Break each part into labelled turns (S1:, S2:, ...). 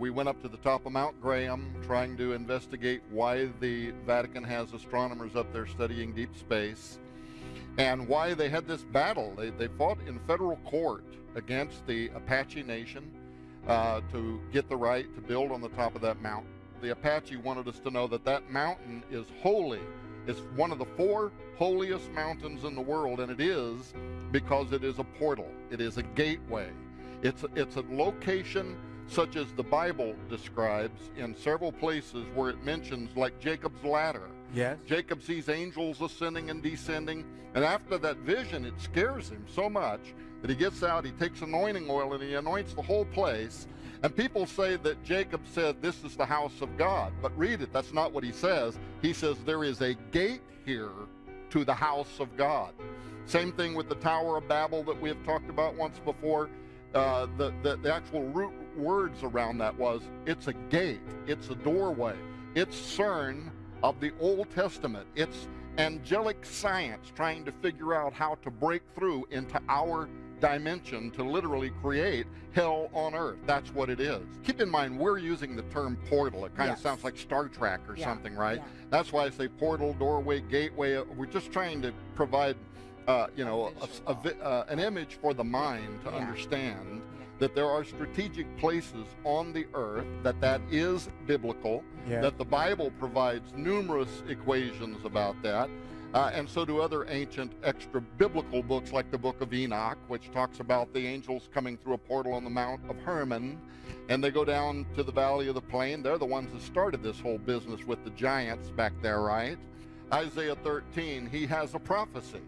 S1: We went up to the top of Mount Graham trying to investigate why the Vatican has astronomers up there studying deep space and why they had this battle. They, they fought in federal court against the Apache Nation uh, to get the right to build on the top of that mountain. The Apache wanted us to know that that mountain is holy. It's one of the four holiest mountains in the world, and it is because it is a portal. It is a gateway. It's, it's a location such as the Bible describes in several places where it mentions, like Jacob's ladder.
S2: Yes.
S1: Jacob sees angels ascending and descending, and after that vision, it scares him so much that he gets out, he takes anointing oil, and he anoints the whole place. And people say that Jacob said, This is the house of God. But read it, that's not what he says. He says, There is a gate here to the house of God. Same thing with the Tower of Babel that we have talked about once before. Uh, the, the, the actual root words around that was it's a gate, it's a doorway, it's CERN of the Old Testament. It's angelic science trying to figure out how to break through into our dimension to literally create hell on earth. That's what it is. Keep in mind, we're using the term portal. It kind yes. of sounds like Star Trek or yeah. something, right? Yeah. That's why I say portal, doorway, gateway. We're just trying to provide uh, you know, a, a, uh, an image for the mind to yeah. understand that there are strategic places on the earth, that that is biblical, yeah. that the Bible provides numerous equations about that, uh, and so do other ancient extra biblical books like the book of Enoch, which talks about the angels coming through a portal on the Mount of Hermon, and they go down to the valley of the plain. They're the ones that started this whole business with the giants back there, right? Isaiah 13, he has a prophecy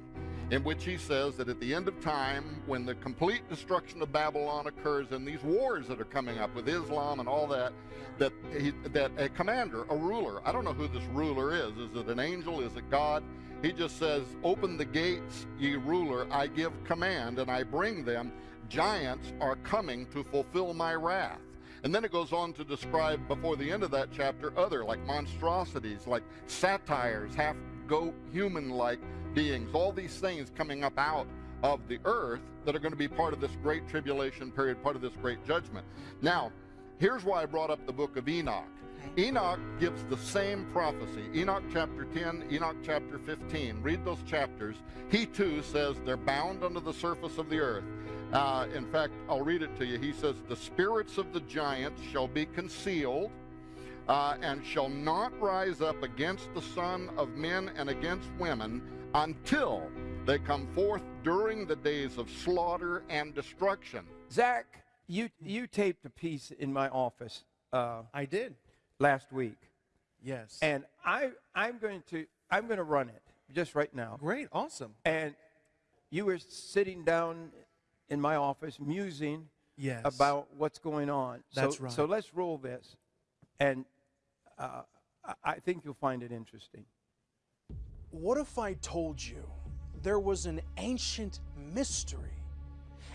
S1: in which he says that at the end of time, when the complete destruction of Babylon occurs and these wars that are coming up with Islam and all that, that he, that a commander, a ruler, I don't know who this ruler is. Is it an angel? Is it God? He just says, "Open the gates, ye ruler. I give command, and I bring them. Giants are coming to fulfill my wrath." And then it goes on to describe before the end of that chapter other like monstrosities, like satyrs, half goat human like beings, all these things coming up out of the earth that are going to be part of this great tribulation period, part of this great judgment. Now, here's why I brought up the book of Enoch. Enoch gives the same prophecy. Enoch chapter 10, Enoch chapter 15. Read those chapters. He too says they're bound under the surface of the earth. Uh, in fact, I'll read it to you. He says, The spirits of the giants shall be concealed uh, and shall not rise up against the Son of men and against women until they come forth during the days of slaughter and destruction.
S2: Zach, you you taped a piece in my office.
S3: Uh, I did
S2: last week.
S3: Yes.
S2: And I I'm going to I'm going to run it just right now.
S3: Great, awesome.
S2: And you were sitting down in my office musing
S3: yes.
S2: about what's going on.
S3: That's
S2: so,
S3: right.
S2: So let's roll this, and uh, I think you'll find it interesting.
S4: What if I told you there was an ancient mystery,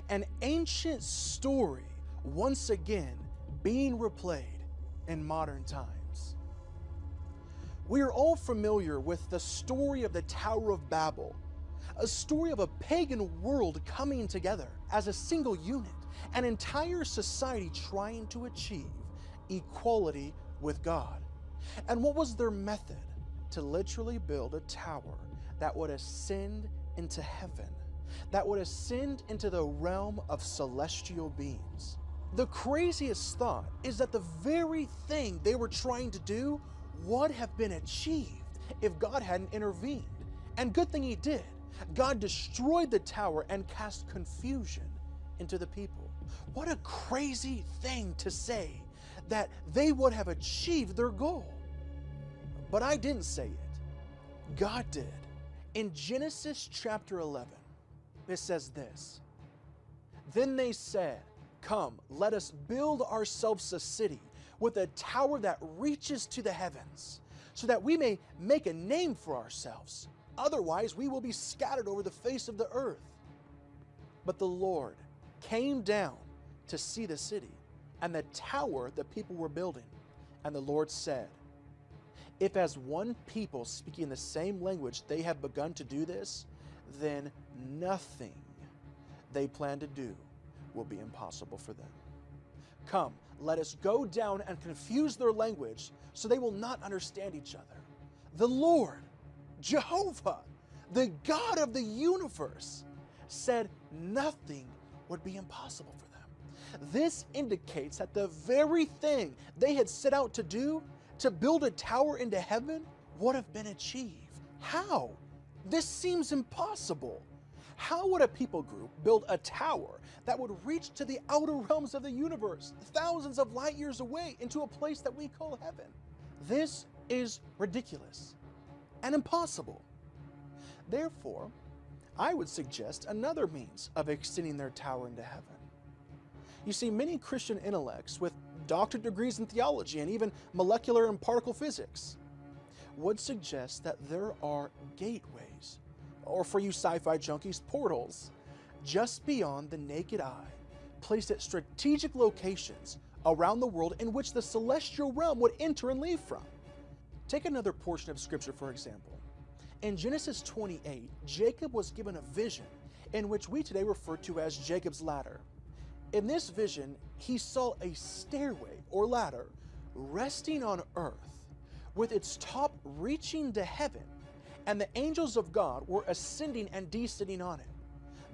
S4: an ancient story once again being replayed in modern times? We are all familiar with the story of the Tower of Babel, a story of a pagan world coming together as a single unit, an entire society trying to achieve equality with God. And what was their method? To literally build a tower that would ascend into heaven, that would ascend into the realm of celestial beings. The craziest thought is that the very thing they were trying to do would have been achieved if God hadn't intervened. And good thing He did. God destroyed the tower and cast confusion into the people. What a crazy thing to say that they would have achieved their goal. But I didn't say it. God did. In Genesis chapter 11, it says this Then they said, Come, let us build ourselves a city with a tower that reaches to the heavens, so that we may make a name for ourselves. Otherwise, we will be scattered over the face of the earth. But the Lord came down to see the city and the tower the people were building. And the Lord said, if as one people speaking the same language they have begun to do this, then nothing they plan to do will be impossible for them. Come, Let us go down and confuse their language so they will not understand each other. The Lord, Jehovah, the God of the universe, said nothing would be impossible for them. This indicates that the very thing they had set out to do, to build a tower into heaven, would have been achieved. How? This seems impossible. How would a people group build a tower that would reach to the outer realms of the universe, thousands of light years away, into a place that we call heaven? This is ridiculous and impossible. Therefore, I would suggest another means of extending their tower into heaven. You see, many Christian intellects with doctorate degrees in theology and even molecular and particle physics would suggest that there are gateways, or for you sci fi junkies, portals, just beyond the naked eye, placed at strategic locations around the world in which the celestial realm would enter and leave from. Take another portion of Scripture, for example. In Genesis 28, Jacob was given a vision in which we today refer to as Jacob's ladder. In this vision, he saw a stairway or ladder resting on earth with its top reaching to heaven, and the angels of God were ascending and descending on it.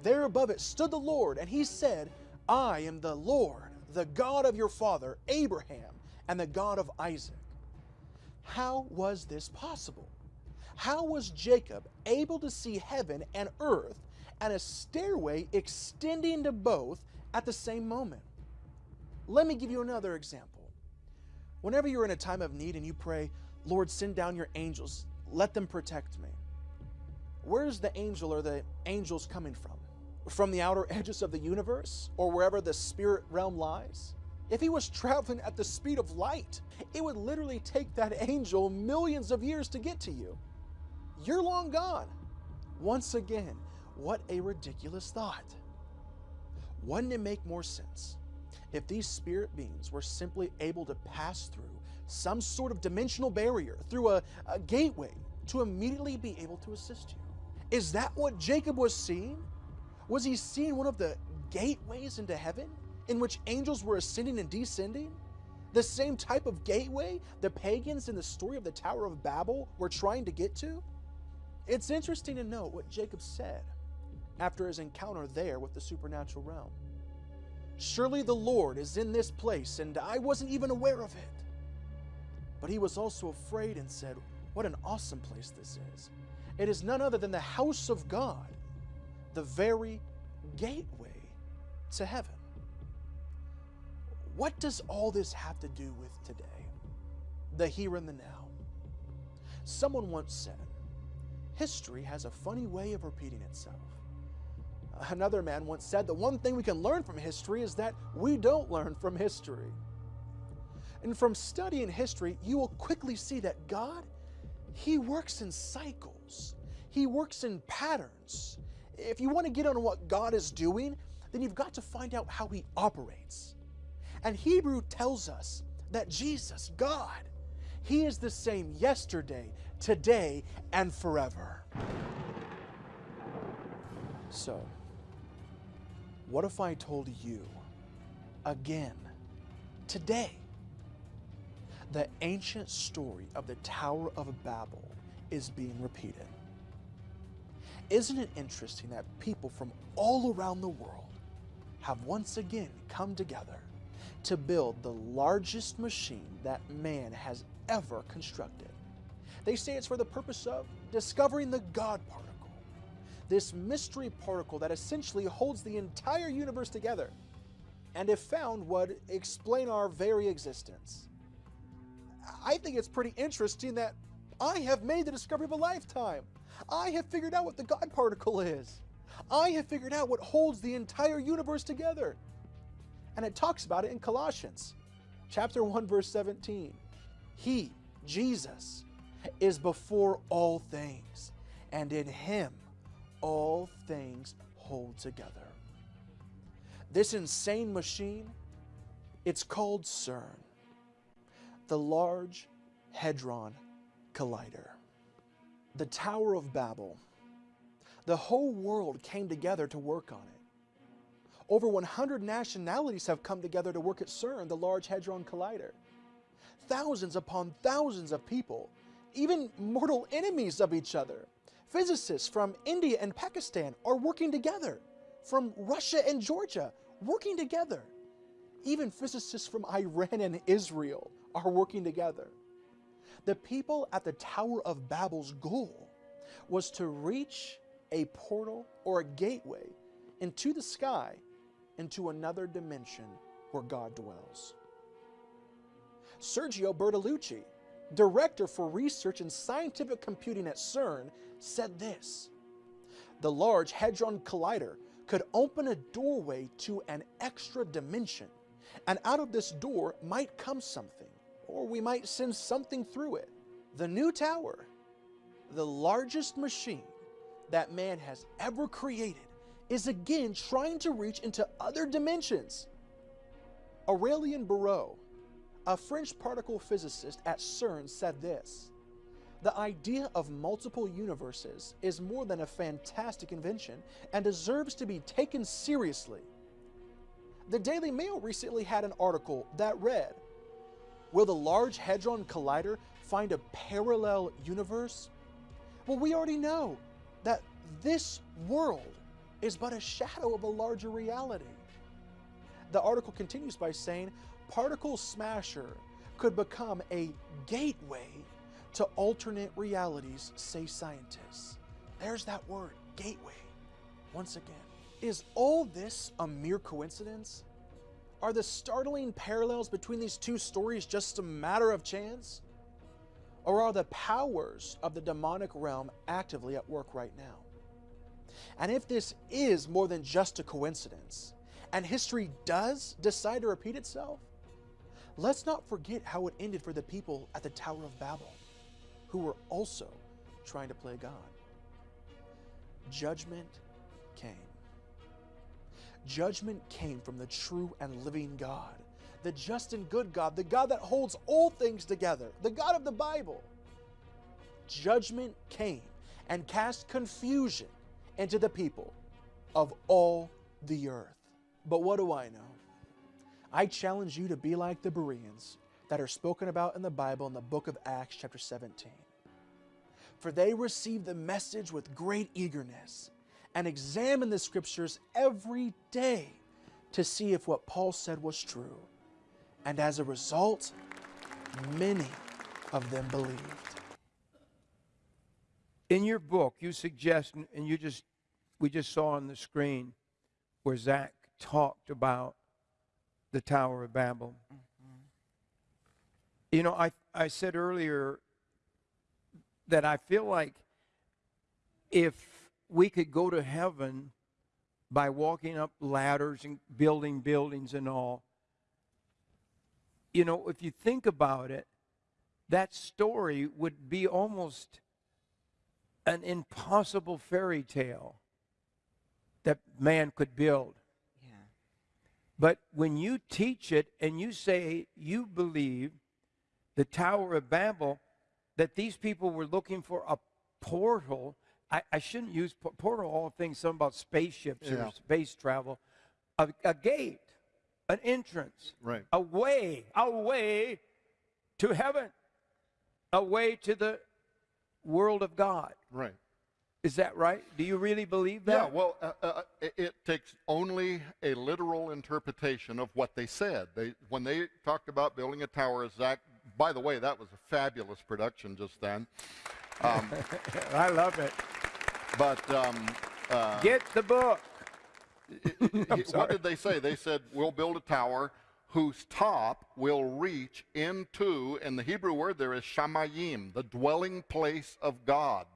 S4: There above it stood the Lord, and he said, I am the Lord, the God of your father, Abraham, and the God of Isaac. How was this possible? How was Jacob able to see heaven and earth and a stairway extending to both at the same moment? Let me give you another example. Whenever you're in a time of need and you pray, Lord, send down your angels, let them protect me. Where's the angel or the angels coming from? From the outer edges of the universe or wherever the spirit realm lies? If he was traveling at the speed of light, it would literally take that angel millions of years to get to you. You're long gone. Once again, what a ridiculous thought. Wouldn't it make more sense if these spirit beings were simply able to pass through some sort of dimensional barrier, through a, a gateway, to immediately be able to assist you? Is that what Jacob was seeing? Was he seeing one of the gateways into heaven in which angels were ascending and descending? The same type of gateway the pagans in the story of the Tower of Babel were trying to get to? It's interesting to note what Jacob said after his encounter there with the supernatural realm. Surely the Lord is in this place, and I wasn't even aware of it. But he was also afraid and said, What an awesome place this is. It is none other than the house of God, the very gateway to heaven. What does all this have to do with today? The here and the now. Someone once said, History has a funny way of repeating itself. Another man once said, The one thing we can learn from history is that we don't learn from history. And from studying history, you will quickly see that God, He works in cycles, He works in patterns. If you want to get on what God is doing, then you've got to find out how He operates. And Hebrew tells us that Jesus, God, He is the same yesterday, today, and forever. So, what if I told you again, today, the ancient story of the Tower of Babel is being repeated? Isn't it interesting that people from all around the world have once again come together to build the largest machine that man has ever constructed? They say it's for the purpose of discovering the God particle, this mystery particle that essentially holds the entire universe together, and if found, would explain our very existence. I think it's pretty interesting that I have made the discovery of a lifetime. I have figured out what the God particle is. I have figured out what holds the entire universe together. And it talks about it in Colossians chapter 1 verse 17. He, Jesus, is before all things, and in him all things hold together. This insane machine, it's called CERN, the Large Hadron Collider. The Tower of Babel. The whole world came together to work on it. Over 100 nationalities have come together to work at CERN, the Large Hadron Collider. Thousands upon thousands of people, even mortal enemies of each other. Physicists from India and Pakistan are working together, from Russia and Georgia, working together. Even physicists from Iran and Israel are working together. The people at the Tower of Babel's goal was to reach a portal or a gateway into the sky, into another dimension where God dwells. Sergio Bertolucci, director for research and scientific computing at CERN, said this The Large Hadron Collider could open a doorway to an extra dimension, and out of this door might come something, or we might send something through it. The new tower, the largest machine that man has ever created, is again trying to reach into other dimensions. Aurélien Barreau, a French particle physicist at CERN, said this The idea of multiple universes is more than a fantastic invention and deserves to be taken seriously. The Daily Mail recently had an article that read Will the Large Hadron Collider find a parallel universe? Well, we already know that this world is but a shadow of a larger reality. The article continues by saying Particle Smasher could become a gateway to alternate realities, say scientists. There's that word, gateway. Once again, is all this a mere coincidence? Are the startling parallels between these two stories just a matter of chance? Or are the powers of the demonic realm actively at work right now? And if this is more than just a coincidence, and history does decide to repeat itself, let's not forget how it ended for the people at the Tower of Babel, who were also trying to play God. Judgment came. Judgment came from the true and living God, the just and good God, the God that holds all things together, the God of the Bible. Judgment came and cast confusion into the people of all the earth. But what do I know? I challenge you to be like the Bereans that are spoken about in the Bible in the book of Acts, chapter 17. For they received the message with great eagerness and examined the scriptures every day to see if what Paul said was true. And as a result, many of them believed.
S2: In your book, you suggest, and you just, we just saw on the screen where Zach talked about the Tower of Babel. Mm-hmm. You know, I, I said earlier that I feel like if we could go to heaven by walking up ladders and building buildings and all, you know, if you think about it, that story would be almost an impossible fairy tale that man could build.
S5: Yeah.
S2: But when you teach it and you say you believe the Tower of Babel, that these people were looking for a portal, I, I shouldn't use po- portal, all things, something about spaceships
S1: Yeah.
S2: or space travel, a, a gate, an entrance,
S1: Right.
S2: a way, a way to heaven, a way to the world of God.
S1: Right.
S2: Is that right? Do you really believe that?
S1: Yeah, well, uh, uh, it, it takes only a literal interpretation of what they said. They, when they talked about building a tower, Zach, by the way, that was a fabulous production just then. Um,
S2: I love it.
S1: but um, uh,
S2: Get the book.
S1: what did they say? They said, We'll build a tower whose top will reach into, and the Hebrew word there is shamayim, the dwelling place of God,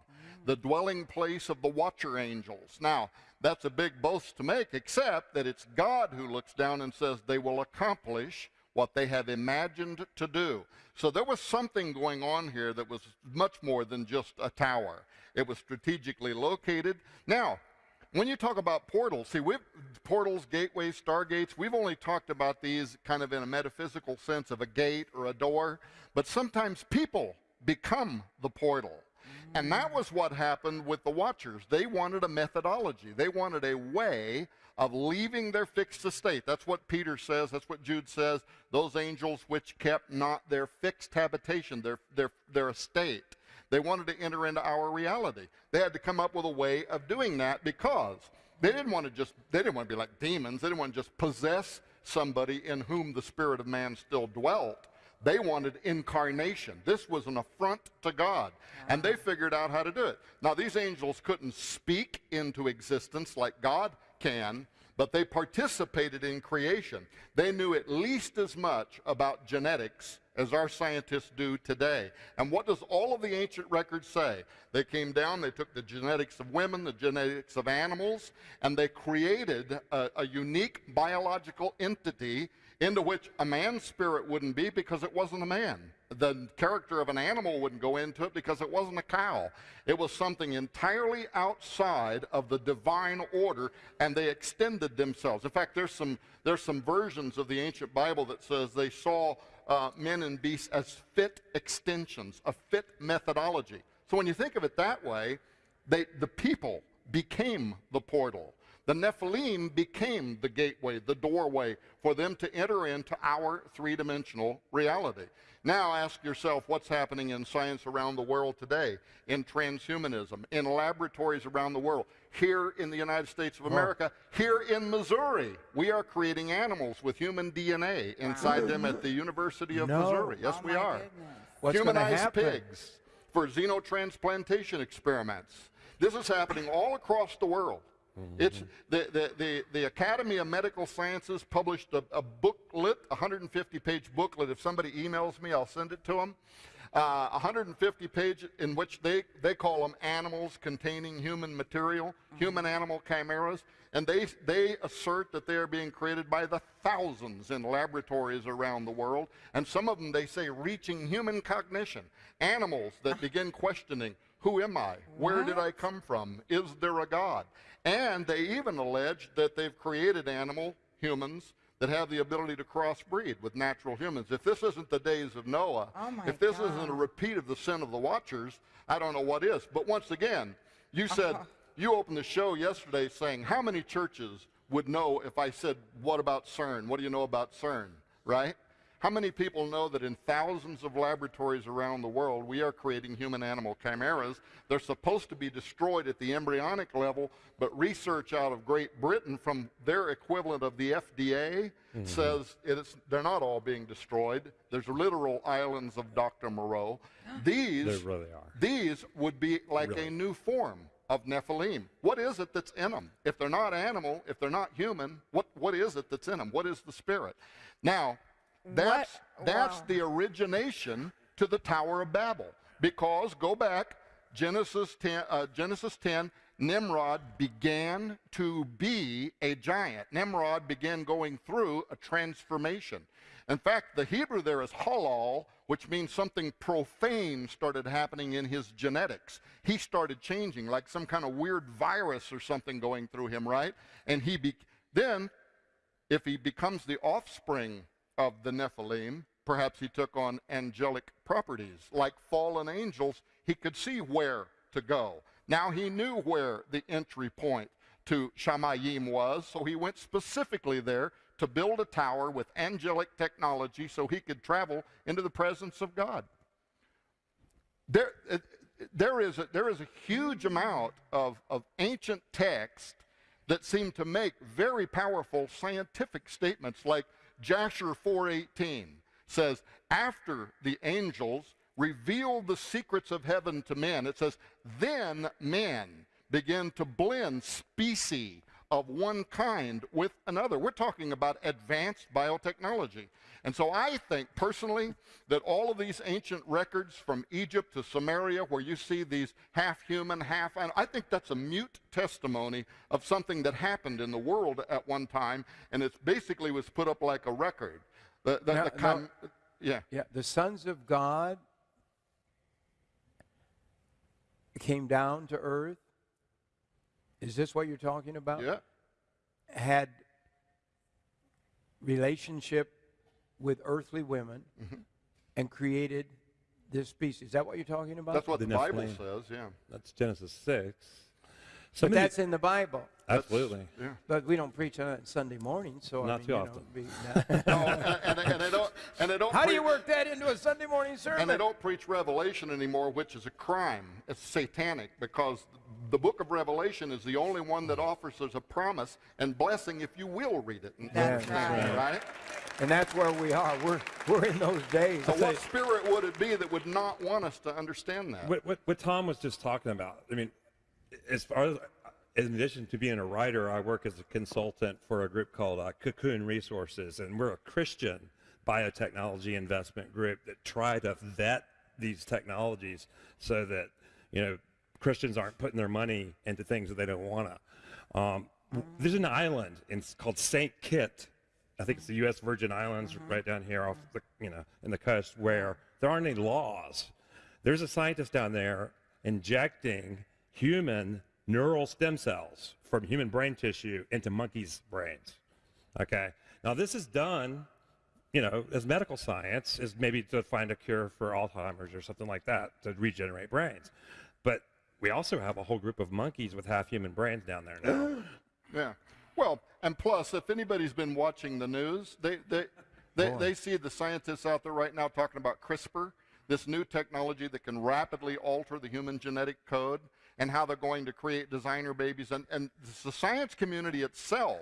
S1: the dwelling place of the watcher angels. Now, that's a big boast to make, except that it's God who looks down and says they will accomplish what they have imagined to do. So there was something going on here that was much more than just a tower. It was strategically located. Now, when you talk about portals, see, portals, gateways, stargates, we've only talked about these kind of in a metaphysical sense of a gate or a door, but sometimes people become the portal. And that was what happened with the Watchers. They wanted a methodology, they wanted a way of leaving their fixed estate. That's what Peter says. That's what Jude says. Those angels which kept not their fixed habitation, their, their, their estate. They wanted to enter into our reality. They had to come up with a way of doing that because they didn't want to just, they didn't want to be like demons. They didn't want to just possess somebody in whom the spirit of man still dwelt. They wanted incarnation. This was an affront to God. And they ah. figured out how to do it. Now, these angels couldn't speak into existence like God can, but they participated in creation. They knew at least as much about genetics as our scientists do today. And what does all of the ancient records say? They came down, they took the genetics of women, the genetics of animals, and they created a, a unique biological entity into which a man's spirit wouldn't be because it wasn't a man. The character of an animal wouldn't go into it because it wasn't a cow. It was something entirely outside of the divine order, and they extended themselves. In fact, there's some, there's some versions of the ancient Bible that says they saw uh, men and beasts as fit extensions, a fit methodology. So when you think of it that way, they, the people became the portal. The Nephilim became the gateway, the doorway for them to enter into our three dimensional reality. Now ask yourself what's happening in science around the world today, in transhumanism, in laboratories around the world. Here in the United States of America, here in Missouri, we are creating animals with human DNA inside them at the University of
S2: No.
S1: Missouri. Yes,
S5: Oh,
S1: we are.
S5: goodness.
S2: What's
S1: Humanized pigs for xenotransplantation experiments. This is happening all across the world. It's the, the, the, the Academy of Medical Sciences published a, a booklet, a 150 page booklet. If somebody emails me, I'll send it to them. Uh, 150 page in which they, they call them animals containing human material, human animal chimeras. And they, they assert that they are being created by the thousands in laboratories around the world. And some of them, they say, reaching human cognition. Animals that begin questioning, who am I? Where did I come from? Is there a God? And they even allege that they've created animal, humans, that have the ability to crossbreed with natural humans. If this isn't the days of Noah,
S5: Oh
S1: if this
S5: God.
S1: isn't a repeat of the sin of the watchers, I don't know what is. But once again, you said, you opened the show yesterday saying, how many churches would know if I said, what about CERN? What do you know about CERN? Right? How many people know that in thousands of laboratories around the world, we are creating human animal chimeras? They're supposed to be destroyed at the embryonic level, but research out of Great Britain from their equivalent of the FDA mm-hmm. says it is, they're not all being destroyed. There's literal islands of Dr. Moreau. These,
S6: They really are.
S1: these would be like a new form of Nephilim. What is it that's in them? If they're not animal, if they're not human, what, what is it that's in them? What is the spirit? Now, that's, that's
S5: Wow.
S1: the origination to the Tower of Babel. Because, go back, Genesis 10, uh, Genesis 10 Nimrod began to be a giant. Nimrod began going through a transformation. In fact, the Hebrew there is halal, which means something profane started happening in his genetics. He started changing, like some kind of weird virus or something going through him, right? And he be- then, if he becomes the offspring of the Nephilim, perhaps he took on angelic properties. Like fallen angels, he could see where to go. Now he knew where the entry point to Shamayim was, so he went specifically there to build a tower with angelic technology so he could travel into the presence of God. There, uh, there, is, a, there is a huge amount of, of ancient text that seem to make very powerful scientific statements like Jasher 4:18 says after the angels revealed the secrets of heaven to men it says then men begin to blend species of one kind with another we're talking about advanced biotechnology and so I think personally that all of these ancient records from Egypt to Sumeria, where you see these half human, half animal, I think that's a mute testimony of something that happened in the world at one time, and it basically was put up like a record. The, the,
S2: Now-
S1: the con- yeah.
S2: Yeah, the sons of God came down to earth. Is this what you're talking about?
S1: Yeah.
S2: Had relationship with earthly women mm-hmm. and created this species. Is that what you're talking about?
S1: That's what
S6: The
S1: the, Bible
S6: Nephilim.
S1: says, yeah.
S6: That's Genesis 6.
S2: But that's in the Bible.
S5: absolutely.
S1: Yeah.
S2: But we don't preach on it Sunday morning, so I
S5: Not
S2: mean,
S5: too
S2: you know,
S5: often.
S2: be-
S1: No, and, and, and they don't. And they don't.
S2: How do you work that into a Sunday morning sermon?
S1: And they don't preach Revelation anymore, which is a crime. It's satanic because the book of Revelation is the only one that offers us a promise and blessing if you will read it and
S2: That's
S1: understand it, right?
S2: And that's where we are. We're we're in those days.
S1: So what spirit would it be that would not want us to understand that?
S5: What, what, what Tom was just talking about, I mean, as far as, in addition to being a writer, I work as a consultant for a group called uh, Cocoon Resources, and we're a Christian biotechnology investment group that try to vet these technologies so that, you know, Christians aren't putting their money into things that they don't want to. Um, there's an island in, called St. Kitts. I think it's the U.S. Virgin Islands, right down here off the, you know, in the coast, where there aren't any laws. There's a scientist down there injecting human neural stem cells from human brain tissue into monkeys' brains. Okay. Now this is done, you know, as medical science is maybe to find a cure for Alzheimer's or something like that to regenerate brains. But we also have a whole group of monkeys with half human brains down there now.
S1: Yeah. Well, and plus, if anybody's been watching the news, they they they, they see the scientists out there right now talking about CRISPR, this new technology that can rapidly alter the human genetic code, and how they're going to create designer babies. And and the science community itself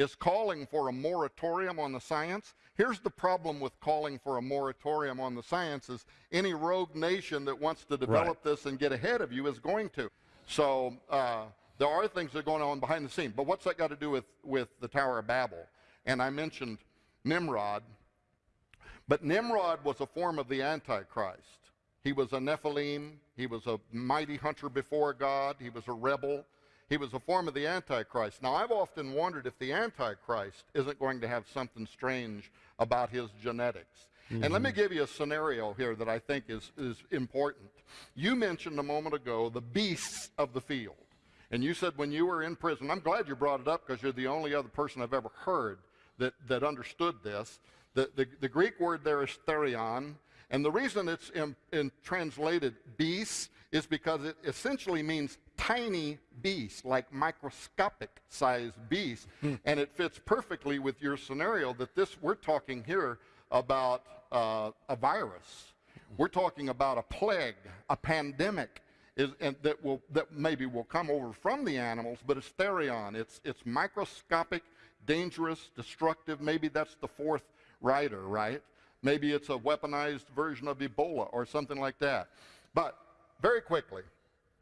S1: is calling for a moratorium on the science. Here's the problem with calling for a moratorium on the science is any rogue nation that wants to develop this and get ahead of you is going to. So uh, there are things that are going on behind the scene. But what's that got to do with, with the Tower of Babel? And I mentioned Nimrod. But Nimrod was a form of the Antichrist. He was a Nephilim. He was a mighty hunter before God. He was a rebel. He was a form of the Antichrist. Now, I've often wondered if the Antichrist isn't going to have something strange about his genetics. And let me mm-hmm. give you a scenario here that I think is, is important. You mentioned a moment ago the beasts of the field. And you said when you were in prison, I'm glad you brought it up because you're the only other person I've ever heard that, that understood this. The, the, the Greek word there is therion. And the reason it's in, in translated beasts is because it essentially means tiny beast, like microscopic sized beast. And it fits perfectly with your scenario that this, we're talking here about uh, a virus. We're talking about a plague, a pandemic is, and that will that maybe will come over from the animals, but it's therion. It's it's microscopic, dangerous, destructive. Maybe that's the fourth rider, right? Maybe it's a weaponized version of Ebola or something like that. But very quickly,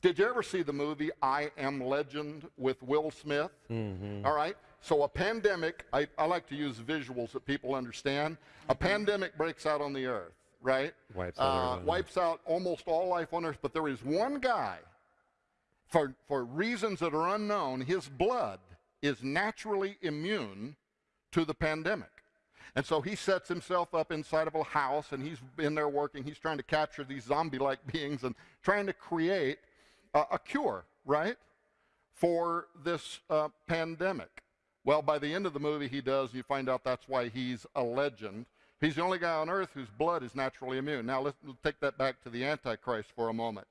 S1: did you ever see the movie I Am Legend with Will Smith? All right. So a pandemic, I, I like to use visuals that people understand. A pandemic breaks out on the earth, right?
S5: Wipes out
S1: uh, wipes out almost all life on earth. But there is one guy, for, for reasons that are unknown, his blood is naturally immune to the pandemic. And so he sets himself up inside of a house and he's in there working. He's trying to capture these zombie like beings and trying to create a, a cure, right, for this uh, pandemic. Well, by the end of the movie, he does. You find out that's why he's a legend. He's the only guy on earth whose blood is naturally immune. Now, let's take that back to the Antichrist for a moment.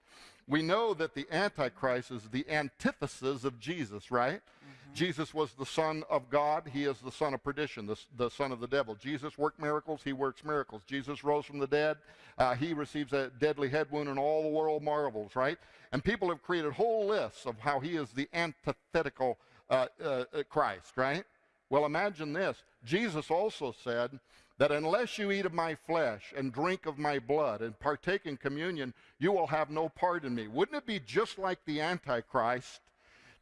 S1: We know that the Antichrist is the antithesis of Jesus, right? Jesus was the Son of God. He is the son of perdition, the, the son of the devil. Jesus worked miracles. He works miracles. Jesus rose from the dead. Uh, he receives a deadly head wound, and all the world marvels, right? And people have created whole lists of how he is the antithetical uh, uh, Christ, right? Well, imagine this. Jesus also said that unless you eat of my flesh and drink of my blood and partake in communion, you will have no part in me. Wouldn't it be just like the Antichrist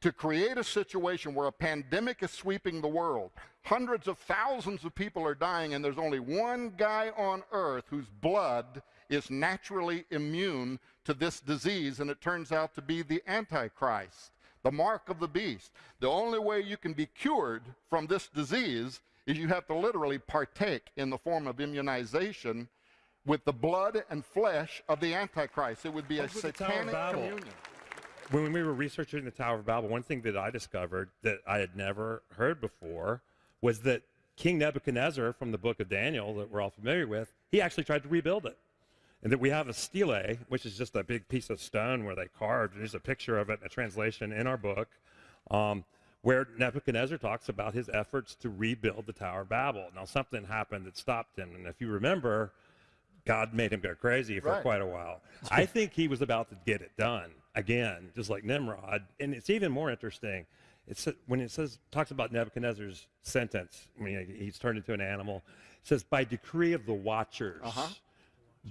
S1: to create a situation where a pandemic is sweeping the world? Hundreds of thousands of people are dying, and there's only one guy on earth whose blood is naturally immune to this disease, and it turns out to be the Antichrist the mark of the beast. The only way you can be cured from this disease is you have to literally partake in the form of immunization with the blood and flesh of the Antichrist. It would be a
S5: Like with the Tower of
S1: satanic communion.
S5: When we were researching the Tower of Babel, one thing that I discovered that I had never heard before was that King Nebuchadnezzar from the book of Daniel that we're all familiar with, he actually tried to rebuild it. And that we have a stele, which is just a big piece of stone where they carved. And there's a picture of it in a translation in our book, um, where Nebuchadnezzar talks about his efforts to rebuild the Tower of Babel. Now, something happened that stopped him. And if you remember, God made him go crazy for
S1: Right.
S5: quite a while. I think he was about to get it done again, just like Nimrod. And it's even more interesting. It's when it says talks about Nebuchadnezzar's sentence when he, he's turned into an animal. It says by decree of the watchers.
S1: Uh-huh.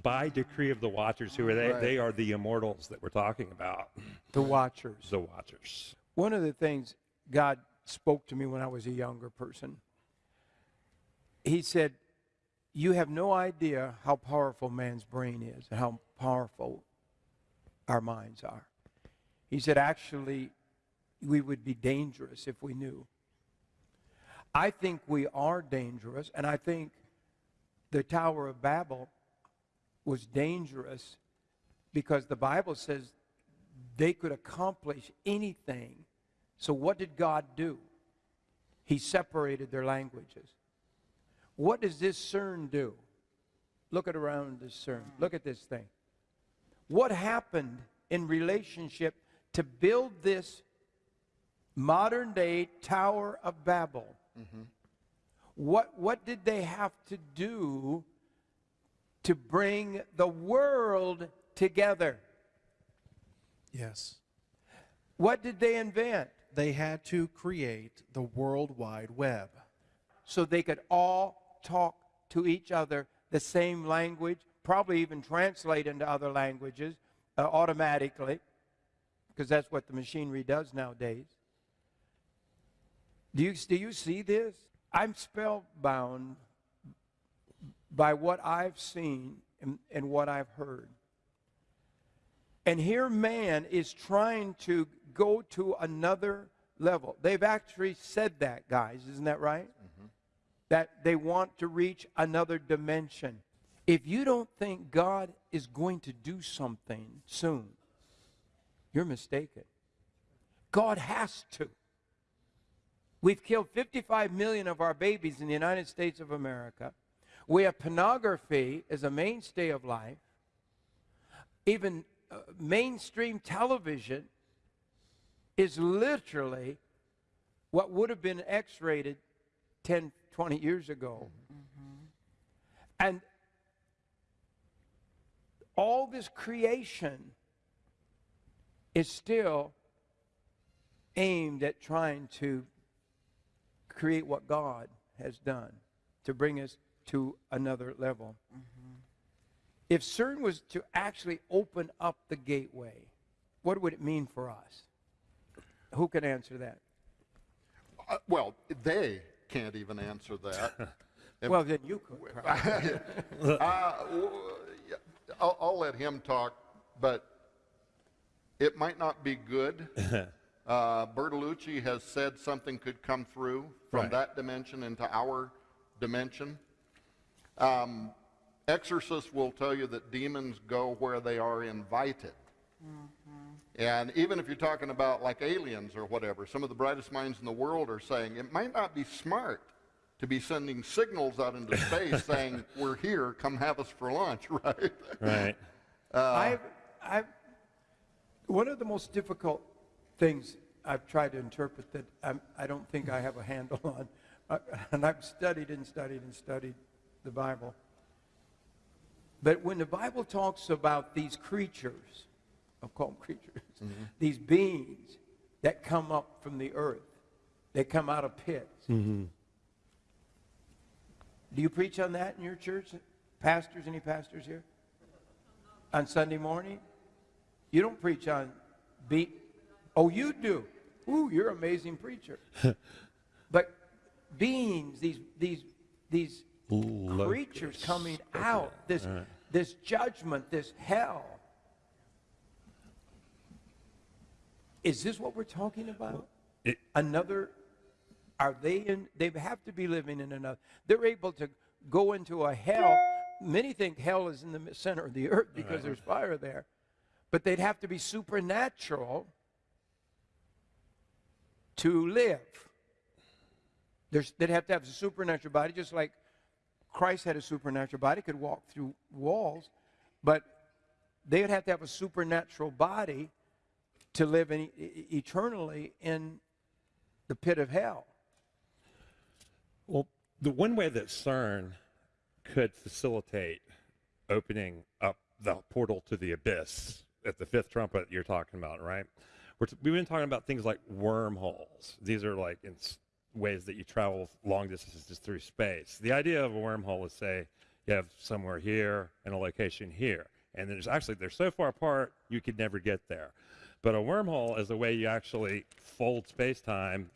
S5: By decree of the watchers, who are they?
S1: Right.
S5: They are the immortals that we're talking about.
S2: The watchers.
S5: The watchers.
S2: One of the things God spoke to me when I was a younger person, He said, You have no idea how powerful man's brain is and how powerful our minds are. He said, Actually, we would be dangerous if we knew. I think we are dangerous, and I think the Tower of Babel was dangerous because the Bible says they could accomplish anything. So, what did God do? He separated their languages. What does this CERN do? Look at around this CERN. Look at this thing. What happened in relationship to build this modern day Tower of Babel? What, what did they have to do to bring the world together?
S3: Yes.
S2: What did they invent?
S3: They had to create the World Wide Web.
S2: So they could all talk to each other the same language, probably even translate into other languages uh, automatically, because that's what the machinery does nowadays. Do you, do you see this? I'm spellbound by what I've seen and, and what I've heard. And here man is trying to go to another level. They've actually said that, guys. Isn't that right? Mm-hmm. That they want to reach another dimension. If you don't think God is going to do something soon, you're mistaken. God has to. We've killed 55 million of our babies in the United States of America. We have pornography as a mainstay of life. Even uh, mainstream television is literally what would have been X rated 10, 20 years ago. And all this creation is still aimed at trying to create what God has done to bring us to another level. If CERN was to actually open up the gateway, what would it mean for us? Who can answer that?
S1: Uh, well, they can't even answer that.
S2: Well, then you could.
S1: Uh, I'll, I'll let him talk, but it might not be good. Uh, Bertolucci has said something could come through from
S5: Right.
S1: that dimension into our dimension. Um, exorcists will tell you that demons go where they are invited. And even if you're talking about like aliens or whatever, some of the brightest minds in the world are saying it might not be smart to be sending signals out into space saying, We're here, come have us for lunch, right?
S5: Right.
S2: I've, I've, one of the most difficult things I've tried to interpret that I'm, I don't think I have a handle on, uh, and I've studied and studied and studied the Bible. But when the Bible talks about these creatures, I'll call them creatures, these beings that come up from the earth, they come out of pits. Do you preach on that in your church? Pastors, any pastors here? on Sunday morning? You don't preach on be Oh, you do. Ooh, you're an amazing preacher. but beings, these these these creatures coming out, this this judgment, this hell. Is this what we're talking about?
S5: It-
S2: another are they in they have to be living in another they're able to go into a hell many think hell is in the center of the earth because there's fire there but they'd have to be supernatural to live there's, they'd have to have a supernatural body just like christ had a supernatural body could walk through walls but they would have to have a supernatural body to live in, eternally in the pit of hell.
S5: Well, the one way that CERN could facilitate opening up the portal to the abyss at the fifth trumpet you're talking about, right? T- we've been talking about things like wormholes. These are like ways that you travel long distances through space. The idea of a wormhole is say you have somewhere here and a location here, and there's actually they're so far apart you could never get there. But a wormhole is a way you actually fold space-time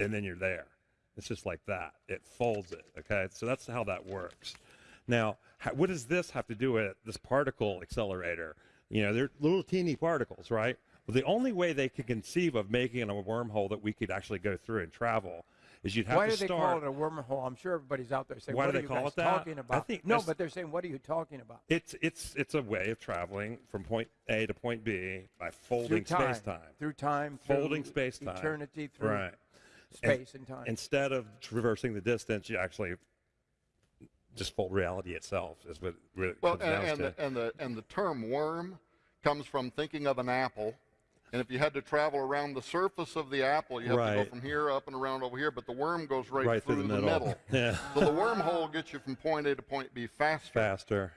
S5: and then you're there. It's just like that. It folds it. Okay, so that's how that works. Now, what does this have to do with this particle accelerator? You know, they're little teeny particles, right? Well, the only way they could conceive of making a wormhole that we could actually go through and travel is you'd have
S2: Why
S5: to
S2: do they
S5: start.
S2: call it a wormhole? I'm sure everybody's out there saying,
S5: Why
S2: "What
S5: do
S2: are
S5: they
S2: you
S5: call
S2: guys
S5: it that?
S2: talking
S5: I
S2: about?"
S5: think
S2: no, but they're saying, "What are you talking about?"
S5: It's it's it's a way of traveling from point A to point B by
S2: Through
S5: folding
S2: time,
S5: space time.
S2: through time,
S5: Folding
S2: through
S5: space-time.
S2: eternity, through
S5: Right.
S2: space and, time.
S5: Instead of traversing the distance, you actually just fold reality itself. Is what it really
S1: Well,
S5: comes
S1: and,
S5: down
S1: and,
S5: to.
S1: the, and, the, and the term worm comes from thinking of an apple. And if you had to travel around the surface of the apple, you have to go from here up and around over here, but the worm goes right,
S5: right through, the middle. Yeah,
S1: so the wormhole gets you from point A to point B faster.
S5: faster.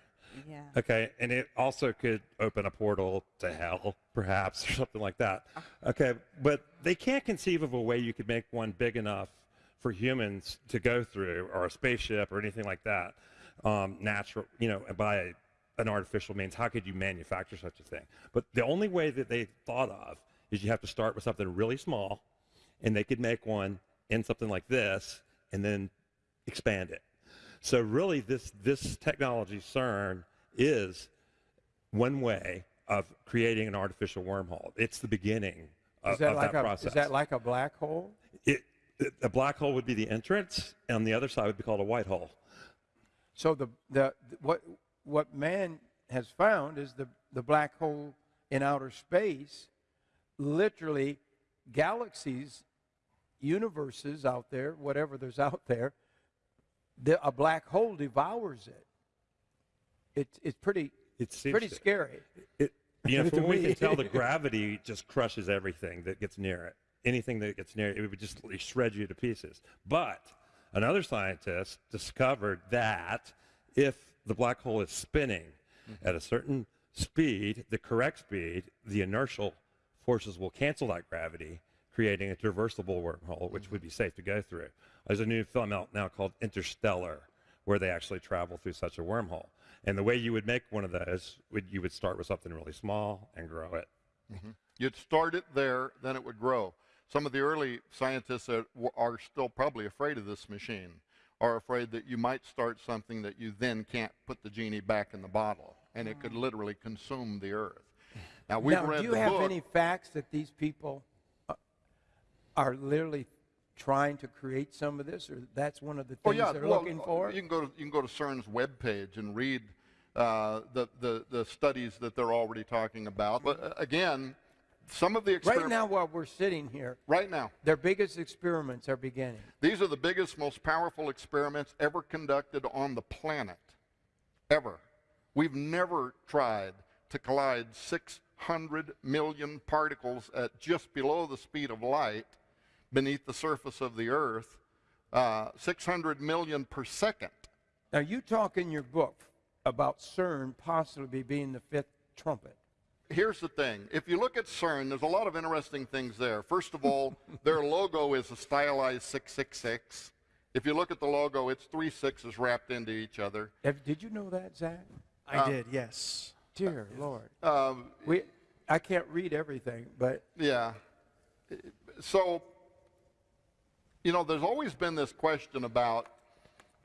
S6: Yeah.
S5: Okay, and it also could open a portal to hell, perhaps, or something like that. Uh-huh. Okay, but they can't conceive of a way you could make one big enough for humans to go through, or a spaceship, or anything like that. Um, natural, you know, by an artificial means. How could you manufacture such a thing? But the only way that they thought of is you have to start with something really small, and they could make one in something like this, and then expand it. So really, this this technology CERN is one way of creating an artificial wormhole. It's the beginning of,
S2: is that like
S5: that
S2: a
S5: process.
S2: is that like a black hole?
S5: it- a black hole would be the entrance, and the other side would be called a white hole.
S2: So the the what what man has found is the the black hole in outer space, literally galaxies, universes out there, whatever there's out there, the, a black hole devours it. It's it's pretty
S5: It seems
S2: pretty scary.
S5: It, you know, from what we can tell, the gravity just crushes everything that gets near it. Anything that gets near it, it would just shred you to pieces. But another scientist discovered that if the black hole is spinning mm-hmm. at a certain speed, the correct speed, the inertial forces will cancel that gravity, creating a traversable wormhole, which mm-hmm. would be safe to go through. There's a new film out now called Interstellar, where they actually travel through such a wormhole. And the way you would make one of those, would you would start with something really small and grow it. Mm-hmm.
S1: You'd start it there, then it would grow. Some of the early scientists that w- are still probably afraid of this machine are afraid that you might start something that you then can't put the genie back in the bottle, and it could literally consume the earth. Now we've
S2: now,
S1: read
S2: do you have
S1: book.
S2: any facts that these people uh, are literally trying to create some of this, or that's one of the
S1: Oh
S2: things
S1: yeah,
S2: they're
S1: well,
S2: looking for?
S1: You can go to you can go to CERN's webpage and read uh, the, the the studies that they're already talking about. But uh, again, some of the experiments.
S2: Right now, while we're sitting here,
S1: right now
S2: their biggest experiments are beginning.
S1: These are the biggest, most powerful experiments ever conducted on the planet. Ever. We've never tried to collide 600 million particles at just below the speed of light beneath the surface of the Earth, uh, 600 million per second.
S2: Now, you talk in your book about CERN possibly being the fifth trumpet.
S1: Here's the thing. If you look at CERN, there's a lot of interesting things there. First of all, their logo is a stylized 666. If you look at the logo, it's three sixes wrapped into each other.
S2: Have, did you know that, Zach?
S4: I did, yes.
S2: Dear Lord.
S1: Um,
S2: We, I can't read everything, but
S1: Yeah. So, you know, there's always been this question about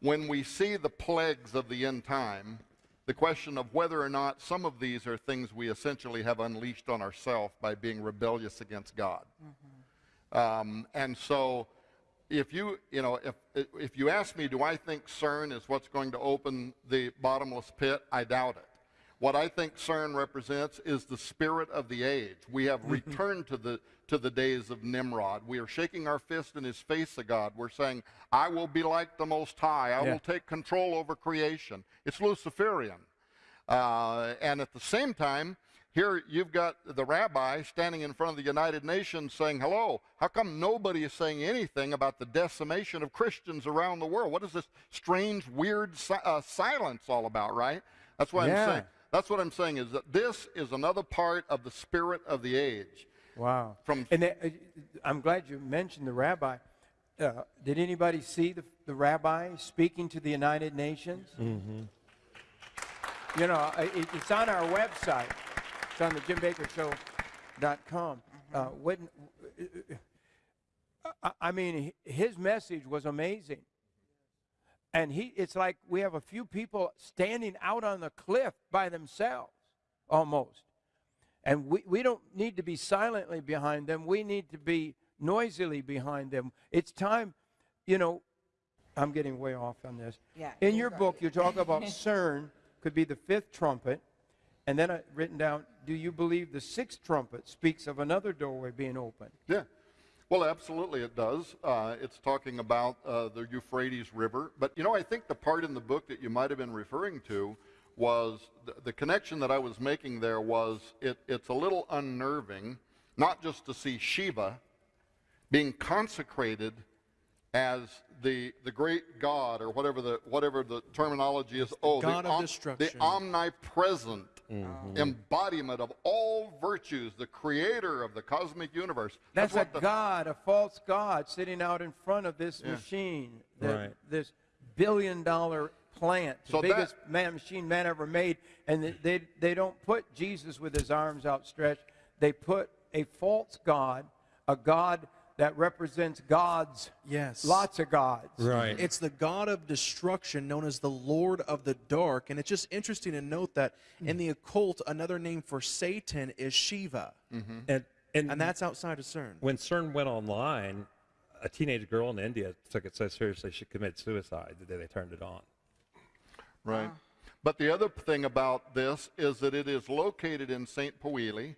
S1: when we see the plagues of the end time, the question of whether or not some of these are things we essentially have unleashed on ourselves by being rebellious against God. Um, and so, if you, you know, if, if you ask me, do I think CERN is what's going to open the bottomless pit? I doubt it. What I think CERN represents is the spirit of the age. We have returned to the to the days of Nimrod. We are shaking our fist in his face of God. We're saying, I will be like the Most High. I
S2: Yeah.
S1: will take control over creation. It's Luciferian. Uh, and at the same time, here you've got the rabbi standing in front of the United Nations saying, Hello, how come nobody is saying anything about the decimation of Christians around the world? What is this strange, weird si- uh, silence all about, right? That's what
S2: Yeah.
S1: I'm saying. That's what I'm saying is that this is another part of the spirit of the age.
S2: Wow.
S1: From-
S2: and uh, I'm glad you mentioned the rabbi. Uh, did anybody see the, the rabbi speaking to the United Nations? Mm-hmm. You know, it, it's on our website. It's on the JimBakkerShow.com. Uh, when, I, I mean, his message was amazing. And he, it's like we have a few people standing out on the cliff by themselves, almost. And we, we don't need to be silently behind them. We need to be noisily behind them. It's time, you know, I'm getting way off on this.
S6: Yeah,
S2: In your book, you talk about CERN could be the fifth trumpet. And then I written down, do you believe the sixth trumpet speaks of another doorway being opened?
S1: Yeah. Well, absolutely it does. Uh, it's talking about uh, the Euphrates River. But, you know, I think the part in the book that you might have been referring to was the, the connection that I was making there was it, it's a little unnerving, not just to see Shiva being consecrated as the, the great God or whatever the, whatever the terminology is. oh,
S4: God
S1: the,
S4: of
S1: om-
S4: destruction.
S1: the omnipresent mm-hmm. embodiment of all virtues, the creator of the cosmic universe.
S2: That's,
S1: what
S2: a
S1: the,
S2: God, a false God, sitting out in front of this
S1: Yeah.
S2: machine, the-
S5: Right.
S2: this billion dollar plant, the
S1: So that-
S2: biggest man, machine man ever made. And they, they, they don't put Jesus with his arms outstretched. They put a false God, a God that represents gods,
S4: Yes.
S2: lots of gods.
S5: Right.
S4: It's the god of destruction known as the Lord of the Dark. And it's just interesting to note that hmm. in the occult, another name for Satan is Shiva. Mm-hmm.
S5: and, and,
S4: And that's outside of CERN.
S5: when CERN went online, a teenage girl in India took it so seriously she committed suicide the day they turned it on.
S1: Right. But the other thing about this is that it is located in St. Pouilly.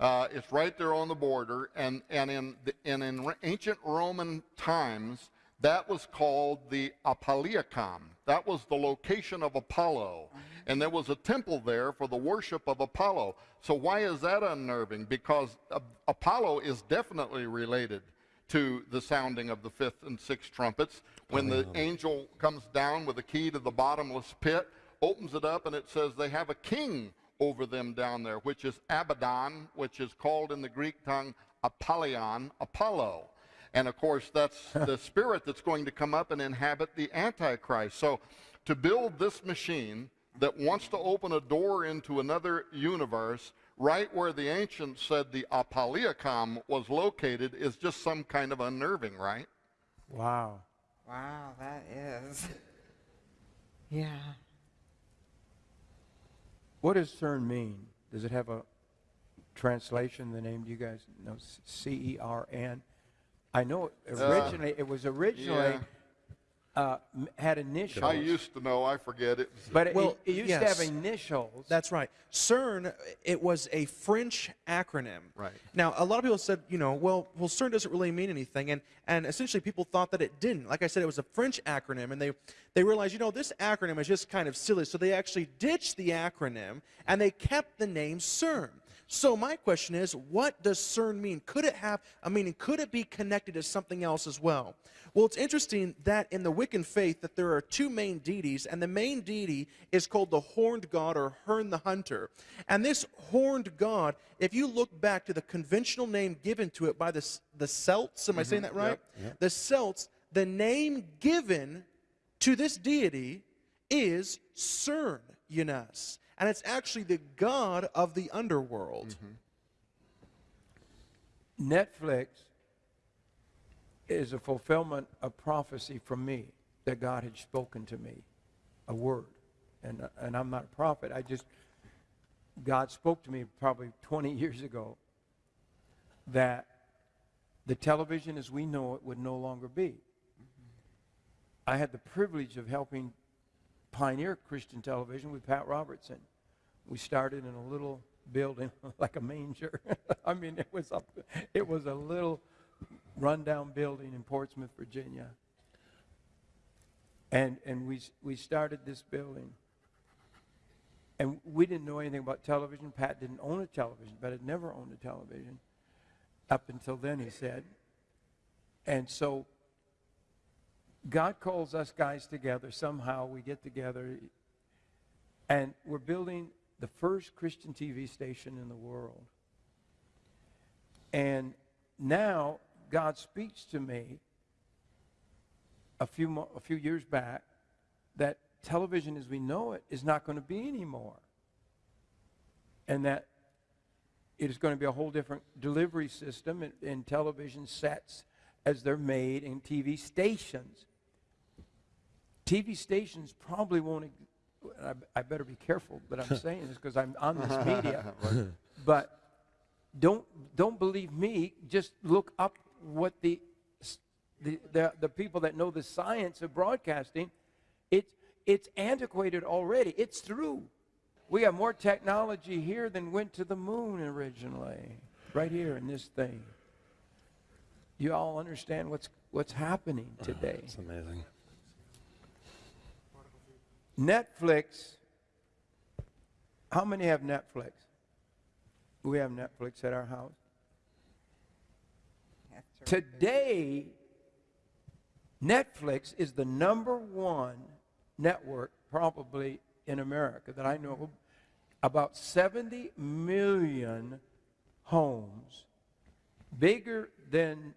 S1: Uh, it's right there on the border, and, and, in the, and in ancient Roman times, that was called the Apolliacum. That was the location of Apollo. And there was a temple there for the worship of Apollo. So why is that unnerving? Because uh, Apollo is definitely related to the sounding of the fifth and sixth trumpets. When the angel comes down with the key to the bottomless pit, opens it up, and it says they have a king over them down there, which is Abaddon, which is called in the Greek tongue Apollyon, Apollo. And of course, that's the spirit that's going to come up and inhabit the Antichrist. So to build this machine that wants to open a door into another universe, right where the ancients said the Apolliacum was located, is just some kind of unnerving, right?
S2: Wow.
S6: Wow, that is. Yeah.
S2: What does CERN mean? Does it have a translation, the name? Do you guys know? C E R N? I know uh, originally, it was originally uh, had initials.
S1: I used to know, I forget it.
S2: But it,
S4: Well,
S2: it used
S4: yes.
S2: to have initials.
S4: That's right. CERN, it was a French acronym.
S1: Right.
S4: Now, a lot of people said, you know, well, well, CERN doesn't really mean anything, and and essentially people thought that it didn't. Like I said, it was a French acronym, and they they realized, you know, this acronym is just kind of silly, so they actually ditched the acronym and they kept the name CERN. So my question is, what does CERN mean? Could it have a meaning? Could it be connected to something else as well? Well, it's interesting that in the Wiccan faith that there are two main deities, and the main deity is called the horned god or Herne the Hunter. And this horned god, if you look back to the conventional name given to it by the, the Celts, am I saying mm-hmm. that right? The Celts, the name given to this deity is Cern Unas. And it's actually the god of the underworld. Mm-hmm.
S2: Netflix is a fulfillment of prophecy from me that God had spoken to me, a word. And, and I'm not a prophet. I just, God spoke to me probably 20 years ago that the television as we know it would no longer be. I had the privilege of helping pioneer Christian television with Pat Robertson. We started in a little building like a manger. I mean, it was a, it was a little rundown building in Portsmouth, Virginia. And and we we started this building. and we didn't know anything about television. Pat didn't own a television, but had never owned a television up until then, he said. And so God calls us guys together. Somehow we get together, and we're building the first Christian TV station in the world. And now God speaks to me a few, a few years back that television as we know it is not going to be anymore. And that it is going to be a whole different delivery system in, television sets as they're made in TV stations. TV stations probably won't, I, I better be careful that I'm saying this because I'm on this media. but don't don't believe me. Just look up what the the, the, the people that know the science of broadcasting. It's it's antiquated already. It's through. We have more technology here than went to the moon originally. Right here in this thing. You all understand what's what's happening uh-huh. today.
S5: It's amazing.
S2: Netflix. How many have Netflix? We have Netflix at our house. Today, Netflix is the number one network probably in America that I know. About 70 million homes, bigger than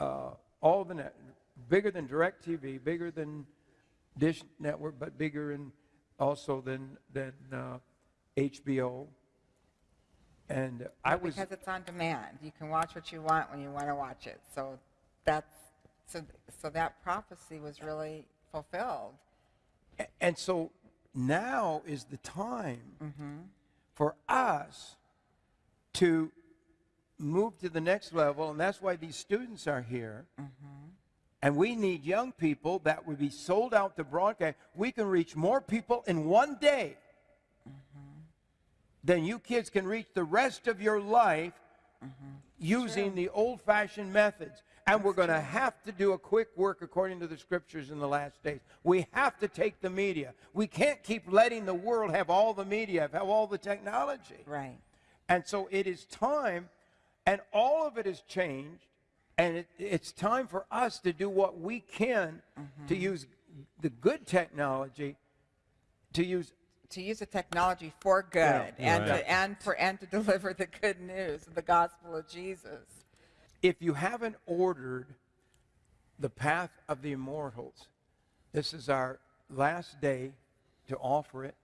S2: uh, all the net, bigger than DirecTV, bigger than Dish Network, but bigger and also than than uh, HBO. And I was
S6: because it's on demand. You can watch what you want when you want to watch it. So that's so so that prophecy was really fulfilled.
S2: And so now is the time
S6: Mm-hmm.
S2: for us to move to the next level, and that's why these students are here.
S6: Mm-hmm.
S2: And we need young people that would be sold out to broadcast. We can reach more people in one day
S6: Mm-hmm.
S2: than you kids can reach the rest of your life
S6: Mm-hmm.
S2: using the old fashioned methods. And we're going to have to do a quick work according to the scriptures in the last days. We have to take the media. We can't keep letting the world have all the media, have all the technology.
S6: Right.
S2: And so it is time, and all of it has changed, and it, it's time for us to do what we can to mm-hmm. use the good technology to use.
S6: To use the technology for good and
S5: Right.
S6: to, and for and to deliver the good news of the gospel of Jesus.
S2: If you haven't ordered The Path of the Immortals, this is our last day to offer it.